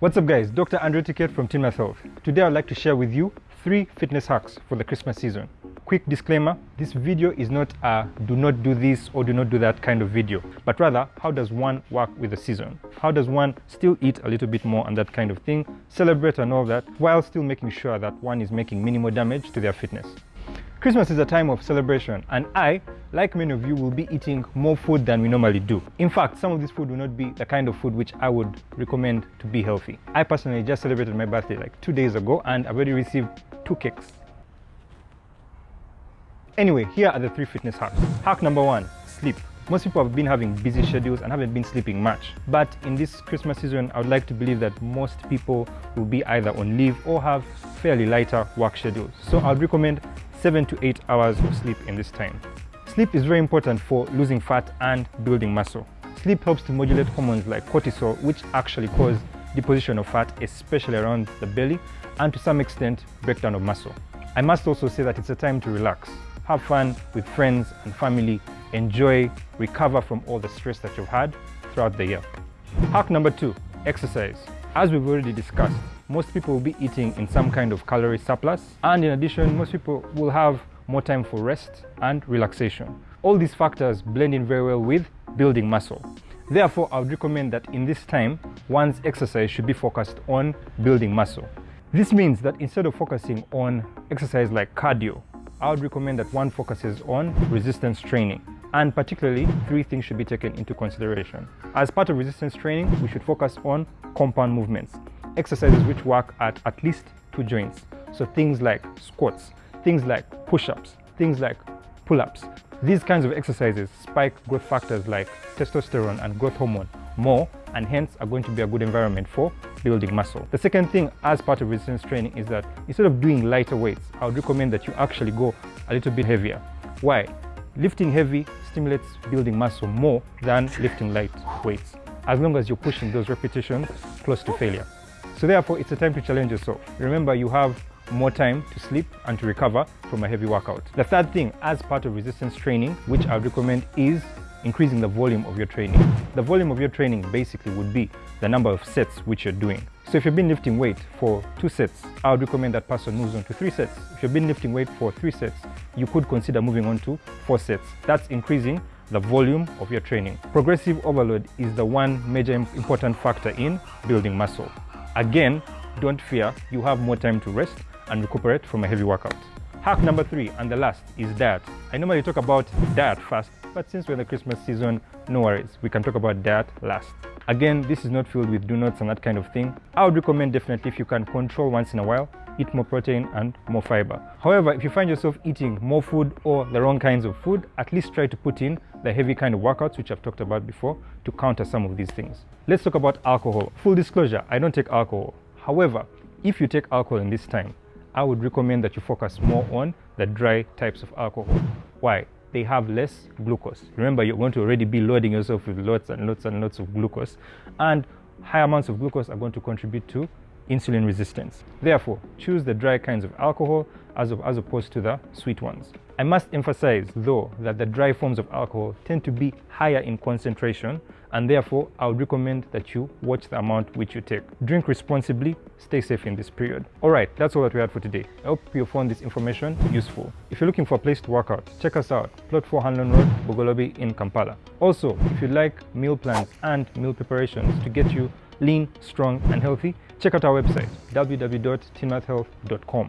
What's up guys, Dr. Andrew Ticket from Tinmath Health. Today I'd like to share with you three fitness hacks for the Christmas season. Quick disclaimer, this video is not a do not do this or do not do that kind of video, but rather how does one work with the season? How does one still eat a little bit more and that kind of thing, celebrate and all that, while still making sure that one is making minimal damage to their fitness. Christmas is a time of celebration and I, like many of you, will be eating more food than we normally do. In fact, some of this food will not be the kind of food which I would recommend to be healthy. I personally just celebrated my birthday like two days ago and I've already received two cakes. Anyway, here are the three fitness hacks. Hack number one, sleep. Most people have been having busy schedules and haven't been sleeping much. But in this Christmas season, I would like to believe that most people will be either on leave or have fairly lighter work schedules. So I'd recommend 7 to 8 hours of sleep in this time. Sleep is very important for losing fat and building muscle. Sleep helps to modulate hormones like cortisol, which actually cause deposition of fat, especially around the belly, and to some extent, breakdown of muscle. I must also say that it's a time to relax, have fun with friends and family, enjoy, recover from all the stress that you've had throughout the year. Hack number two, exercise. As we've already discussed, most people will be eating in some kind of calorie surplus. And in addition, most people will have more time for rest and relaxation. All these factors blend in very well with building muscle. Therefore, I would recommend that in this time, one's exercise should be focused on building muscle. This means that instead of focusing on exercise like cardio, I would recommend that one focuses on resistance training. And particularly, three things should be taken into consideration. As part of resistance training, we should focus on compound movements exercises which work at at least two joints. So things like squats, things like push-ups, things like pull-ups. These kinds of exercises spike growth factors like testosterone and growth hormone more and hence are going to be a good environment for building muscle. The second thing as part of resistance training is that instead of doing lighter weights, I would recommend that you actually go a little bit heavier. Why? Lifting heavy stimulates building muscle more than lifting light weights, as long as you're pushing those repetitions close to failure. So therefore, it's a time to challenge yourself. Remember, you have more time to sleep and to recover from a heavy workout. The third thing, as part of resistance training, which I would recommend is increasing the volume of your training. The volume of your training basically would be the number of sets which you're doing. So if you've been lifting weight for two sets, I would recommend that person moves on to three sets. If you've been lifting weight for three sets, you could consider moving on to four sets. That's increasing the volume of your training. Progressive overload is the one major important factor in building muscle. Again, don't fear, you have more time to rest and recuperate from a heavy workout. Hack number three and the last is diet. I normally talk about diet first, but since we're in the Christmas season, no worries, we can talk about diet last. Again, this is not filled with do nots and that kind of thing. I would recommend definitely if you can control once in a while, eat more protein and more fiber. However, if you find yourself eating more food or the wrong kinds of food, at least try to put in the heavy kind of workouts, which I've talked about before, to counter some of these things. Let's talk about alcohol. Full disclosure, I don't take alcohol. However, if you take alcohol in this time, I would recommend that you focus more on the dry types of alcohol. Why? They have less glucose. Remember, you're going to already be loading yourself with lots and lots and lots of glucose, and high amounts of glucose are going to contribute to insulin resistance. Therefore, choose the dry kinds of alcohol as, of, as opposed to the sweet ones. I must emphasize, though, that the dry forms of alcohol tend to be higher in concentration, and therefore, I would recommend that you watch the amount which you take. Drink responsibly, stay safe in this period. All right, that's all that we had for today. I hope you found this information useful. If you're looking for a place to work out, check us out, Plot 4 Hanlon Road, Bugolobi in Kampala. Also, if you'd like meal plans and meal preparations to get you lean, strong, and healthy, check out our website, www.tinmathhealth.com.